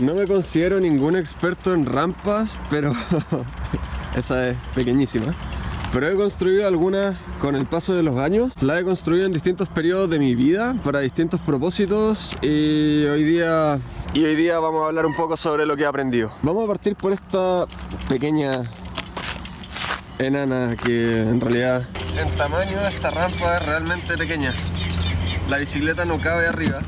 No me considero ningún experto en rampas, pero esa es pequeñísima. Pero he construido algunas con el paso de los años. La he construido en distintos periodos de mi vida para distintos propósitos y hoy día y hoy día vamos a hablar un poco sobre lo que he aprendido. Vamos a partir por esta pequeña enana que en realidad en tamaño esta rampa es realmente pequeña. La bicicleta no cabe arriba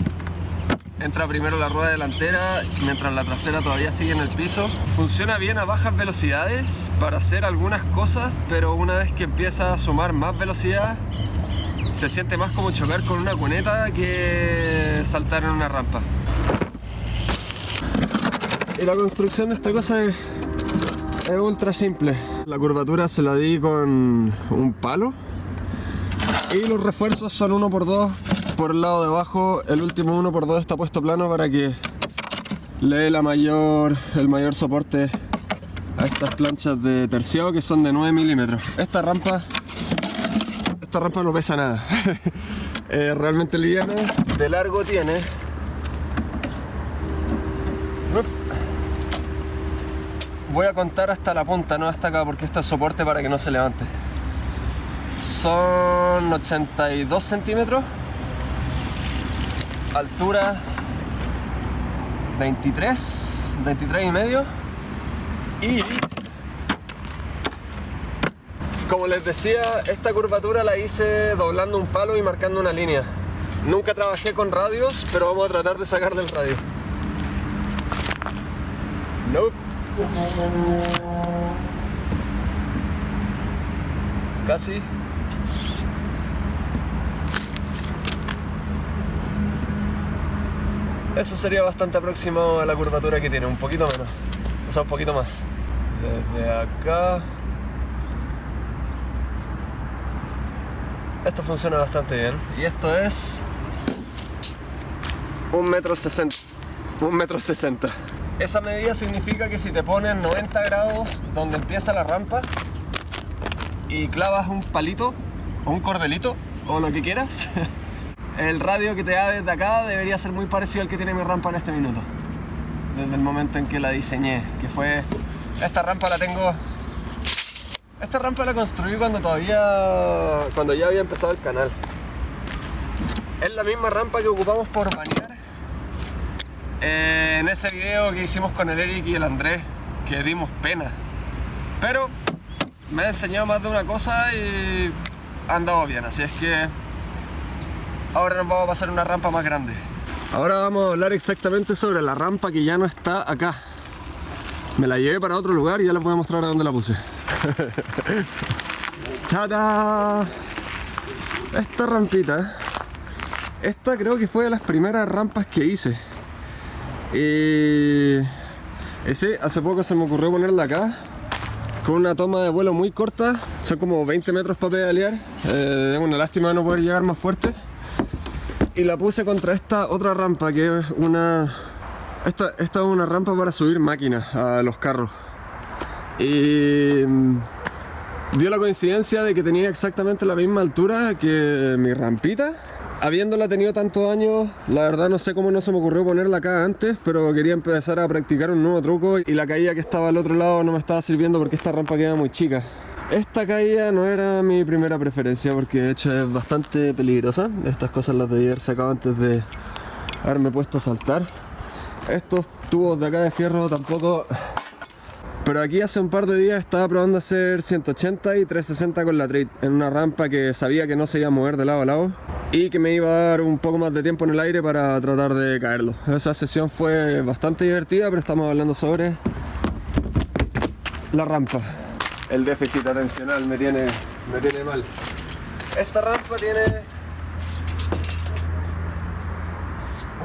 entra primero la rueda delantera mientras la trasera todavía sigue en el piso. Funciona bien a bajas velocidades para hacer algunas cosas, pero una vez que empieza a sumar más velocidad, se siente más como chocar con una cuneta que saltar en una rampa. Y la construcción de esta cosa es, ultra simple. La curvatura se la di con un palo y los refuerzos son uno por el lado de abajo el último 1x2 está puesto plano para que le dé la mayor, el mayor soporte a estas planchas de terciado que son de 9 milímetros. Esta rampa, esta rampa no pesa nada, es realmente liviana, de largo tiene. Voy a contar hasta la punta, no hasta acá, porque esto es soporte para que no se levante. Son 82 centímetros altura 23, 23 y medio y como les decía, esta curvatura la hice doblando un palo y marcando una línea. Nunca trabajé con radios, pero vamos a tratar de sacar del radio. Nope. Casi. Eso sería bastante aproximado a la curvatura que tiene, un poquito menos. O sea, un poquito más. Desde acá... Esto funciona bastante bien. Y esto es... Un metro sesenta. Un metro sesenta. Esa medida significa que si te pones 90 grados donde empieza la rampa y clavas un palito o un cordelito o lo que quieras el radio que te da desde acá debería ser muy parecido al que tiene mi rampa en este minuto. Desde el momento en que la diseñé, que fue... Esta rampa la tengo... Esta rampa la construí cuando todavía... cuando ya había empezado el canal. Es la misma rampa que ocupamos por bañar en ese video que hicimos con el Eric y el Andrés, que dimos pena. Pero me ha enseñado más de una cosa y ha andado bien, así es que Ahora nos vamos a pasar una rampa más grande. Ahora vamos a hablar exactamente sobre la rampa que ya no está acá. Me la llevé para otro lugar y ya les voy a mostrar a dónde la puse. ¡Tada! Esta rampita, esta creo que fue de las primeras rampas que hice. Y... Ese, hace poco se me ocurrió ponerla acá con una toma de vuelo muy corta, son como 20 metros para pedalear, eh, una lástima no poder llegar más fuerte y la puse contra esta otra rampa que es una... Esta, esta es una rampa para subir máquinas a los carros. Y mm, dio la coincidencia de que tenía exactamente la misma altura que mi rampita. Habiéndola tenido tantos años, la verdad no sé cómo no se me ocurrió ponerla acá antes, pero quería empezar a practicar un nuevo truco y la caída que estaba al otro lado no me estaba sirviendo porque esta rampa queda muy chica. Esta caída no era mi primera preferencia porque de hecho es bastante peligrosa. Estas cosas las debí haber sacado antes de haberme puesto a saltar. Estos tubos de acá de fierro tampoco... Pero aquí hace un par de días estaba probando hacer 180 y 360 con la trade en una rampa que sabía que no se iba a mover de lado a lado y que me iba a dar un poco más de tiempo en el aire para tratar de caerlo. Esa sesión fue bastante divertida, pero estamos hablando sobre la rampa el déficit atencional me tiene, me tiene mal. Esta rampa tiene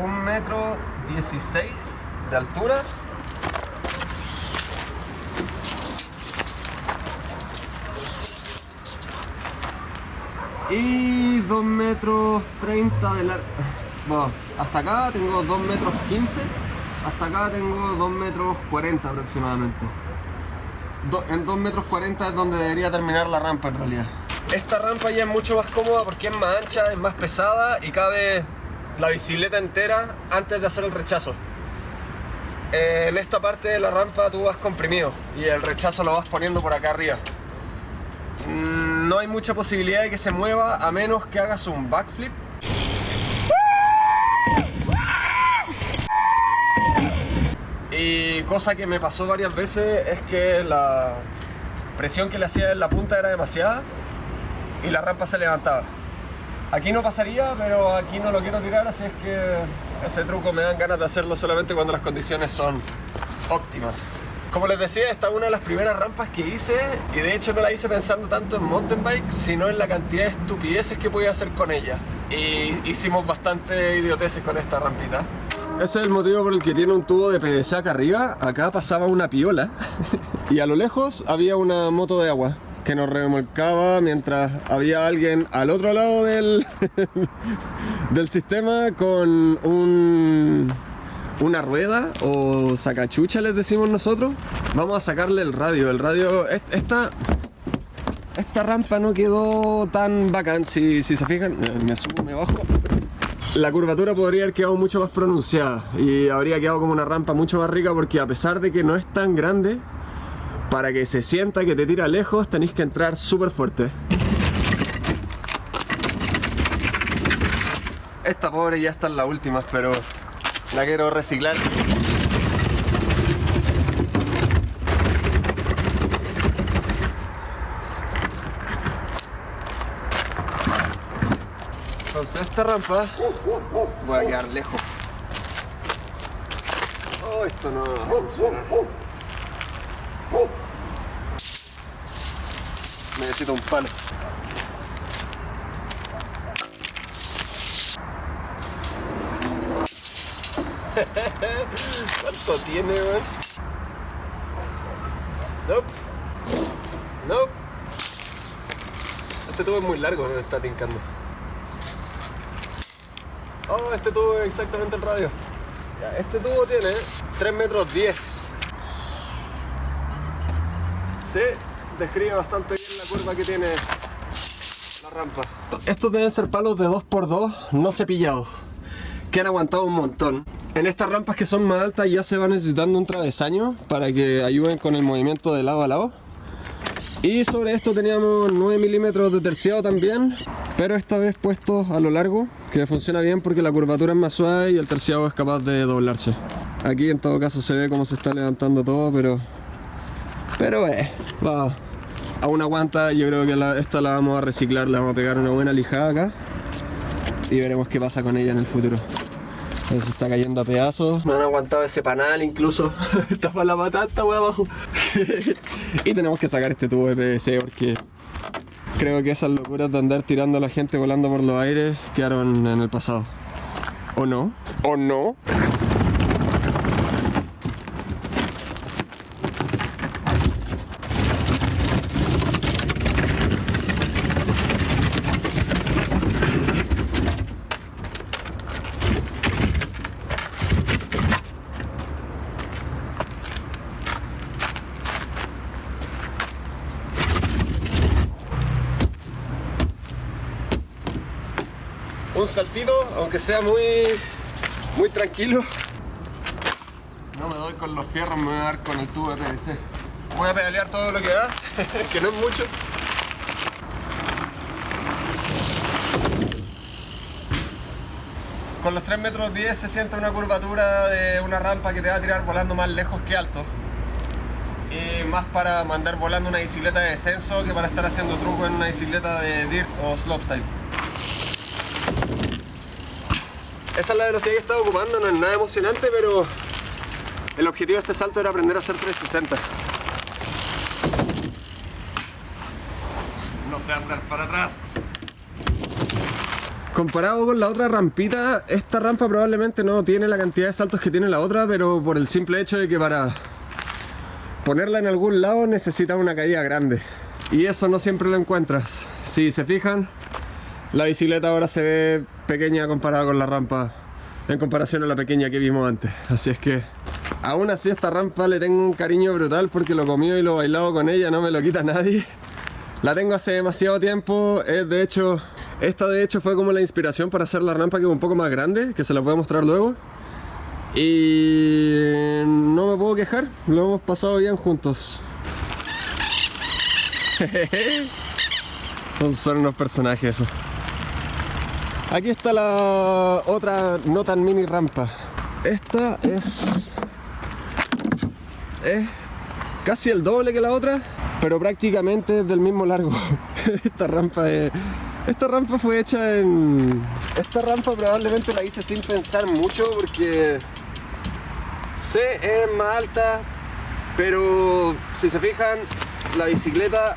un metro 16 de altura y 2 metros 30 de largo bueno, hasta acá tengo 2 metros 15 hasta acá tengo 2 metros 40 aproximadamente en 2 metros 40 es donde debería terminar la rampa en realidad. Esta rampa ya es mucho más cómoda porque es más ancha, es más pesada y cabe la bicicleta entera antes de hacer el rechazo. eh, en esta parte de la rampa tú vas comprimido y el rechazo lo vas poniendo por acá arriba. Mm, no hay mucha posibilidad de que se mueva a menos que hagas un backflip. Y cosa que me pasó varias veces es que la presión que le hacía en la punta era demasiada y la rampa se levantaba. Aquí no pasaría, pero aquí no lo quiero tirar, así es que ese truco me dan ganas de hacerlo solamente cuando las condiciones son óptimas. Como les decía, esta es una de las primeras rampas que hice y de hecho no la hice pensando tanto en mountain bike, sino en la cantidad de estupideces que podía hacer con ella. Y hicimos bastante idioteces con esta rampita. Ese es el motivo por el que tiene un tubo de PVC acá arriba. Acá pasaba una piola y a lo lejos había una moto de agua que nos remolcaba mientras había alguien al otro lado del, del sistema con un, una rueda o sacachucha les decimos nosotros. Vamos a sacarle el radio. El radio, esta, esta rampa no quedó tan bacán. Si, si se fijan, me subo, me bajo. La curvatura podría haber quedado mucho más pronunciada y habría quedado como una rampa mucho más rica porque a pesar de que no es tan grande, para que se sienta que te tira lejos tenéis que entrar súper fuerte. Esta pobre ya está en las últimas, pero la quiero reciclar. Entonces esta rampa voy a quedar lejos. Oh, esto no va a funcionar. Necesito un palo. ¿Cuánto tiene, weón? Nope. Nope. Este tubo es muy largo, me está tincando. Oh, este tubo es exactamente el radio. Este tubo tiene 3 metros 10 describe bastante bien la curva que tiene la rampa. Estos deben ser palos de 2x2 no cepillados, que han aguantado un montón. En estas rampas que son más altas ya se va necesitando un travesaño para que ayuden con el movimiento de lado a lado. Y sobre esto teníamos 9 milímetros de terciado también, pero esta vez puestos a lo largo, que funciona bien porque la curvatura es más suave y el terciado es capaz de doblarse. Aquí en todo caso se ve cómo se está levantando todo, pero pero eh, va, aún aguanta, yo creo que esta la vamos a reciclar, le vamos a pegar una buena lijada acá y veremos qué pasa con ella en el futuro. Se está cayendo a pedazos, no han aguantado ese panal incluso, está para la patata wey abajo. y tenemos que sacar este tubo de PVC porque creo que esas locuras de andar tirando a la gente volando por los aires quedaron en el pasado. ¿O no? ¿O no? Un saltito, aunque sea muy, muy tranquilo. No me doy con los fierros, me voy a dar con el tubo de PVC. Voy a pedalear todo lo que da, que no es mucho. Con los 3 metros 10 se siente una curvatura de una rampa que te va a tirar volando más lejos que alto. Y más para mandar volando una bicicleta de descenso que para estar haciendo truco en una bicicleta de dirt o slopestyle. Esa es la velocidad que estaba ocupando, no es nada emocionante, pero el objetivo de este salto era aprender a hacer 360. No sé andar para atrás. Comparado con la otra rampita, esta rampa probablemente no tiene la cantidad de saltos que tiene la otra, pero por el simple hecho de que para ponerla en algún lado necesita una caída grande. Y eso no siempre lo encuentras. Si se fijan, la bicicleta ahora se ve pequeña comparada con la rampa en comparación a la pequeña que vimos antes así es que aún así esta rampa le tengo un cariño brutal porque lo comido y lo bailado con ella no me lo quita nadie la tengo hace demasiado tiempo es de hecho esta de hecho fue como la inspiración para hacer la rampa que es un poco más grande que se la voy a mostrar luego Y no me puedo quejar, lo hemos pasado bien juntos. Son unos personajes. Aquí está la otra no tan mini rampa. Esta es... Es casi el doble que la otra, pero prácticamente es del mismo largo. esta rampa es... Esta rampa fue hecha en... Esta rampa probablemente la hice sin pensar mucho porque... Sé, es más alta, pero si se fijan, la bicicleta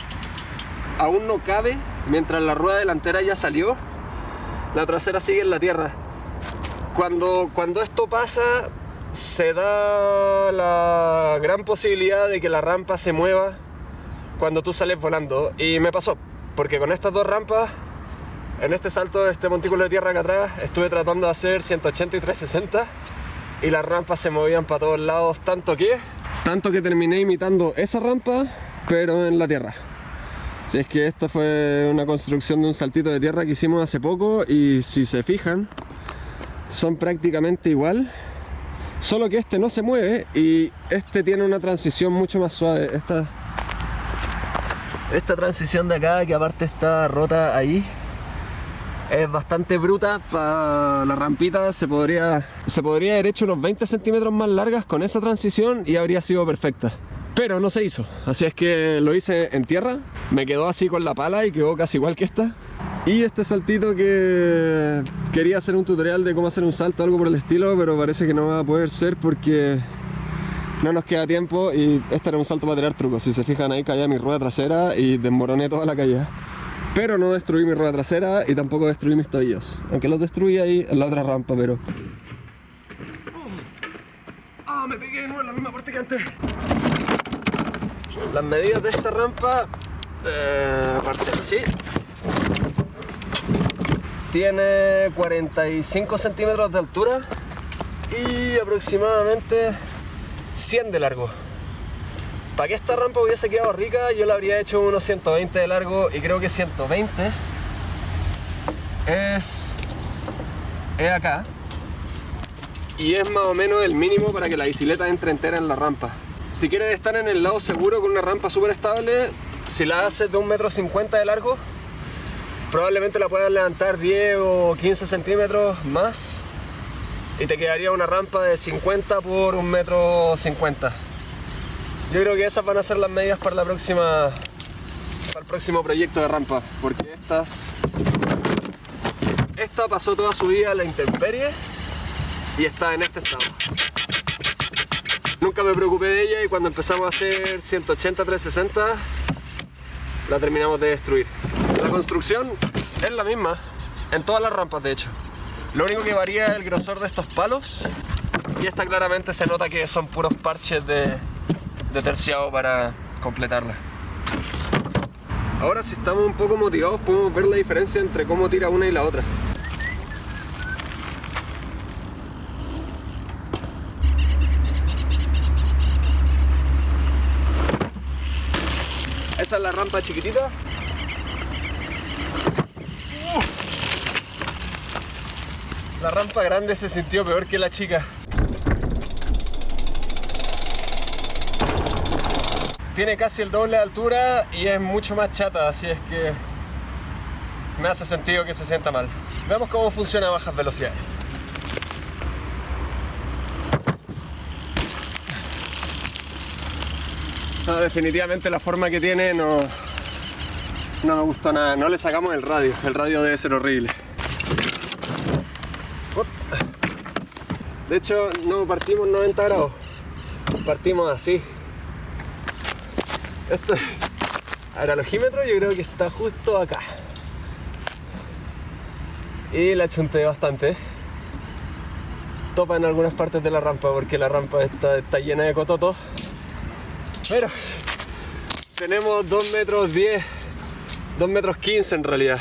aún no cabe mientras la rueda delantera ya salió la trasera sigue en la tierra. Cuando, cuando esto pasa, se da la gran posibilidad de que la rampa se mueva cuando tú sales volando. Y me pasó, porque con estas dos rampas, en este salto de este montículo de tierra acá atrás, estuve tratando de hacer 180 y 360 y las rampas se movían para todos lados, tanto que... Tanto que terminé imitando esa rampa, pero en la tierra. Si es que esta fue una construcción de un saltito de tierra que hicimos hace poco y si se fijan, son prácticamente igual, solo que este no se mueve y este tiene una transición mucho más suave. Esta, esta transición de acá, que aparte está rota ahí, es bastante bruta para la rampita, se podría, se podría haber hecho unos 20 centímetros más largas con esa transición y habría sido perfecta pero no se hizo. Así es que lo hice en tierra me quedó así con la pala y quedó casi igual que esta. Y este saltito que quería hacer un tutorial de cómo hacer un salto algo por el estilo pero parece que no va a poder ser porque no nos queda tiempo y este era un salto para tirar trucos. Si se fijan ahí caía mi rueda trasera y desmoroné toda la calle pero no destruí mi rueda trasera y tampoco destruí mis tobillos. Aunque los destruí ahí en la otra rampa pero ¡Ah! me pegué de nuevo en la misma parte que antes las medidas de esta rampa, eh, aparte así, tiene 45 centímetros de altura y aproximadamente 100 de largo. Para que esta rampa hubiese quedado rica, yo la habría hecho unos 120 de largo y creo que 120 es, es acá y es más o menos el mínimo para que la bicicleta entre entera en la rampa. Si quieres estar en el lado seguro con una rampa súper estable, si la haces de un metro cincuenta de largo, probablemente la puedas levantar 10 o 15 centímetros más y te quedaría una rampa de 50 por un metro 50. Yo creo que esas van a ser las medidas para la próxima para el próximo proyecto de rampa, porque estas esta pasó toda su vida a la intemperie y está en este estado. Nunca me preocupé de ella y cuando empezamos a hacer 180, 360 la terminamos de destruir. La construcción es la misma en todas las rampas de hecho. Lo único que varía es el grosor de estos palos y esta claramente se nota que son puros parches de, de terciado para completarla. Ahora si estamos un poco motivados podemos ver la diferencia entre cómo tira una y la otra. La rampa chiquitita. La rampa grande se sintió peor que la chica. Tiene casi el doble de altura y es mucho más chata, así es que me hace sentido que se sienta mal. Veamos cómo funciona a bajas velocidades. Definitivamente la forma que tiene no, no me gustó nada. No le sacamos el radio, el radio debe ser horrible. De hecho, no partimos 90 grados, partimos así. Esto, ahora el ojímetro yo creo que está justo acá. Y la chunté bastante. Topa en algunas partes de la rampa porque la rampa está, está llena de cototos. Pero tenemos 2 metros 10, 2 metros 15 en realidad.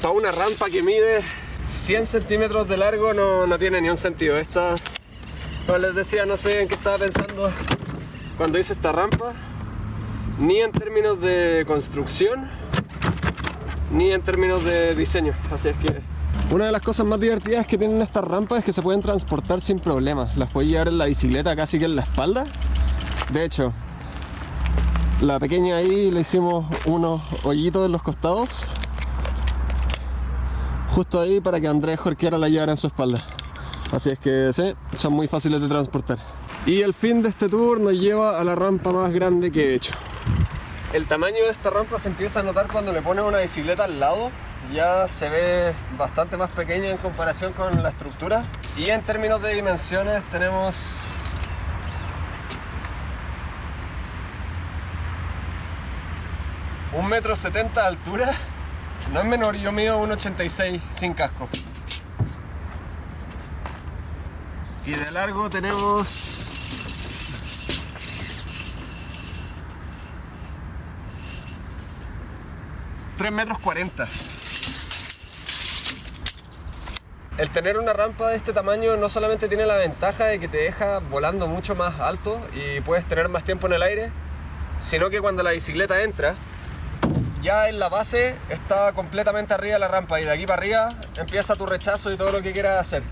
Para una rampa que mide 100 centímetros de largo no, no tiene ni un sentido. Esta, como les decía, no sé en qué estaba pensando cuando hice esta rampa. Ni en términos de construcción, ni en términos de diseño. Así es que Una de las cosas más divertidas que tienen estas rampas es que se pueden transportar sin problemas. Las puedes llevar en la bicicleta casi que en la espalda. De hecho, la pequeña ahí le hicimos unos hoyitos en los costados. Justo ahí para que Andrés Jorquera la llevara en su espalda. Así es que sí, son muy fáciles de transportar. Y el fin de este tour nos lleva a la rampa más grande que he hecho. El tamaño de esta rampa se empieza a notar cuando le pones una bicicleta al lado. Ya se ve bastante más pequeña en comparación con la estructura. Y en términos de dimensiones tenemos un metro setenta de altura. No es menor, yo mido 1,86 sin casco. Y de largo tenemos 3 metros 40. El tener una rampa de este tamaño no solamente tiene la ventaja de que te deja volando mucho más alto y puedes tener más tiempo en el aire, sino que cuando la bicicleta entra, ya en la base está completamente arriba de la rampa y de aquí para arriba empieza tu rechazo y todo lo que quieras hacer.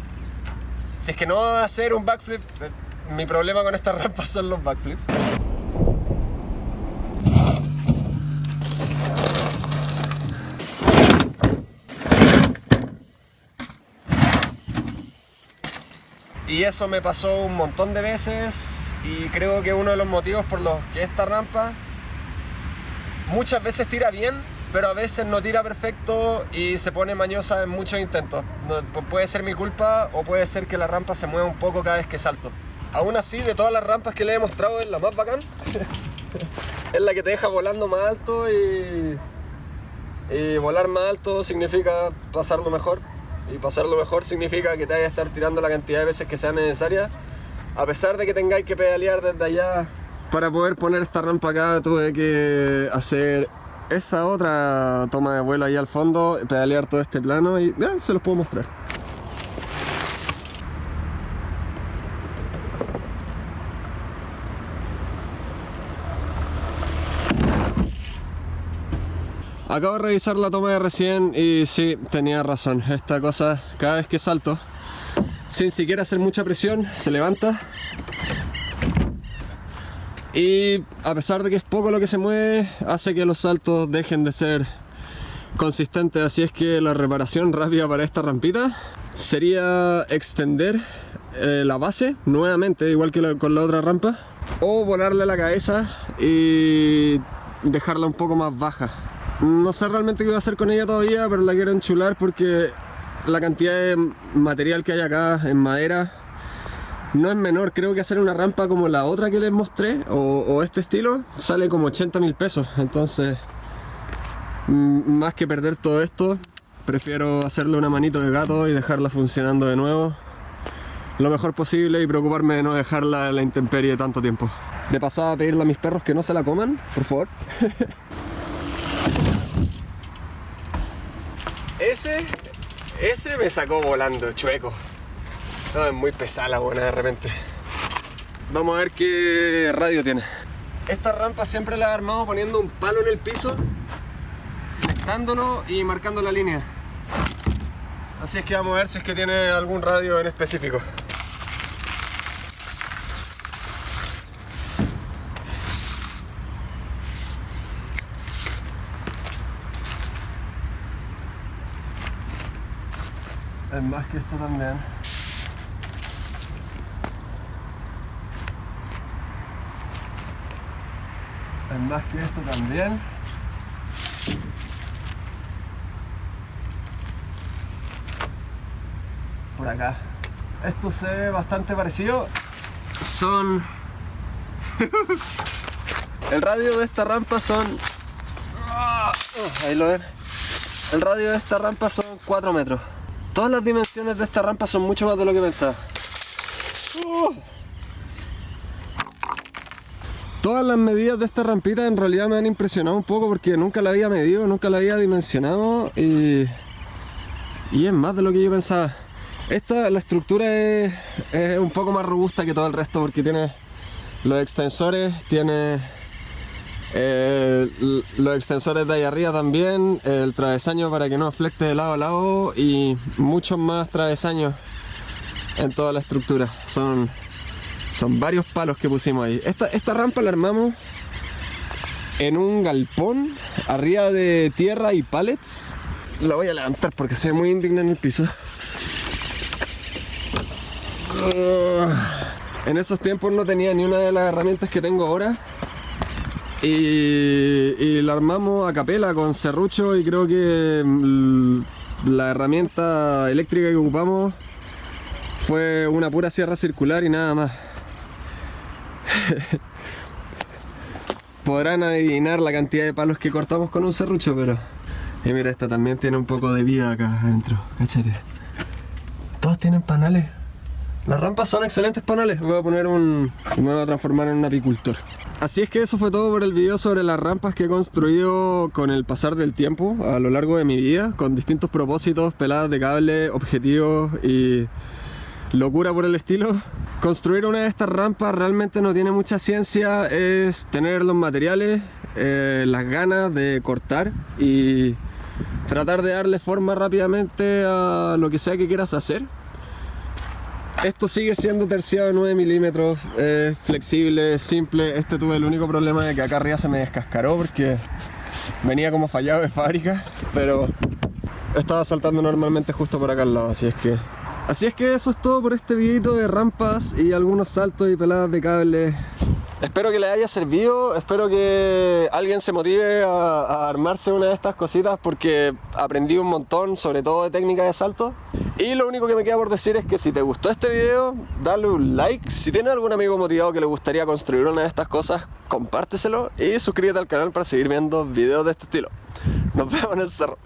Si es que no vas a hacer un backflip, eh, mi problema con esta rampa son los backflips. Y eso me pasó un montón de veces y creo que uno de los motivos por los que esta rampa muchas veces tira bien, pero a veces no tira perfecto y se pone mañosa en muchos intentos. puede ser mi culpa o puede ser que la rampa se mueva un poco cada vez que salto. Aún así, de todas las rampas que le he mostrado es la más bacán. es la que te deja volando más alto y, volar más alto significa pasarlo mejor y pasarlo mejor significa que te vayas a estar tirando la cantidad de veces que sea necesaria a pesar de que tengáis que pedalear desde allá para poder poner esta rampa acá tuve que hacer esa otra toma de vuelo ahí al fondo pedalear todo este plano y se los puedo mostrar Acabo de revisar la toma de recién y sí, tenía razón. Esta cosa, cada vez que salto, sin siquiera hacer mucha presión, se levanta. Y a pesar de que es poco lo que se mueve, hace que los saltos dejen de ser consistentes. Así es que la reparación rápida para esta rampita sería extender eh, la base nuevamente, igual que con la otra rampa, o volarle la cabeza y dejarla un poco más baja no sé realmente qué voy a hacer con ella todavía, pero la quiero enchular porque la cantidad de material que hay acá en madera no es menor. Creo que hacer una rampa como la otra que les mostré, o, este estilo, sale como 80 mil pesos. Entonces, más que perder todo esto, prefiero hacerle una manito de gato y dejarla funcionando de nuevo lo mejor posible y preocuparme de no dejarla en la intemperie tanto tiempo. De pasada pedirle a mis perros que no se la coman, por favor. Ese, ese me sacó volando, chueco. No, muy pesada la buena de repente. Vamos a ver qué radio tiene. Esta rampa siempre la he armado poniendo un palo en el piso, flectándolo y marcando la línea. Así es que vamos a ver si es que tiene algún radio en específico. Es más que esto también. Más que esto también. Por acá. Esto se ve bastante parecido. Son... El radio de esta rampa son... Ah, ahí lo ven. El radio de esta rampa son 4 metros. Todas las dimensiones de esta rampa son mucho más de lo que pensaba. Todas las medidas de esta rampita en realidad me han impresionado un poco porque nunca la había medido, nunca la había dimensionado y, y es más de lo que yo pensaba. Esta, la estructura es, un poco más robusta que todo el resto porque tiene los extensores, tiene Eh, los extensores de ahí arriba también, el travesaño para que no flecte de lado a lado y muchos más travesaños en toda la estructura. Son, son varios palos que pusimos ahí. Esta, esta rampa la armamos en un galpón arriba de tierra y pallets. La voy a levantar porque se ve muy indigna en el piso. En esos tiempos no tenía ni una de las herramientas que tengo ahora. Y, y la armamos a capela con serrucho y creo que mm, la herramienta eléctrica que ocupamos fue una pura sierra circular y nada más. Podrán adivinar la cantidad de palos que cortamos con un serrucho, pero... Y mira, esta también tiene un poco de vida acá adentro, cáchate. Todos tienen panales. Las rampas son excelentes panales. Voy a poner un... Me voy a transformar en un apicultor. Así es que eso fue todo por el video sobre las rampas que he construido con el pasar del tiempo a lo largo de mi vida, con distintos propósitos, peladas de cable, objetivos y locura por el estilo. Construir una de estas rampas realmente no tiene mucha ciencia, es tener los materiales, eh, las ganas de cortar y tratar de darle forma rápidamente a lo que sea que quieras hacer. Esto sigue siendo terciado de 9 milímetros, flexible, simple. Este tuve el único problema de que acá arriba se me descascaró porque venía como fallado de fábrica, pero estaba saltando normalmente justo por acá al lado, así es que... Así es que eso es todo por este videito de rampas y algunos saltos y peladas de cable. Espero que les haya servido, espero que alguien se motive a, a armarse una de estas cositas porque aprendí un montón, sobre todo de técnica de salto. Y lo único que me queda por decir es que si te gustó este video, dale un like. Si tienes algún amigo motivado que le gustaría construir una de estas cosas, compárteselo y suscríbete al canal para seguir viendo videos de este estilo. Nos vemos en el cerro.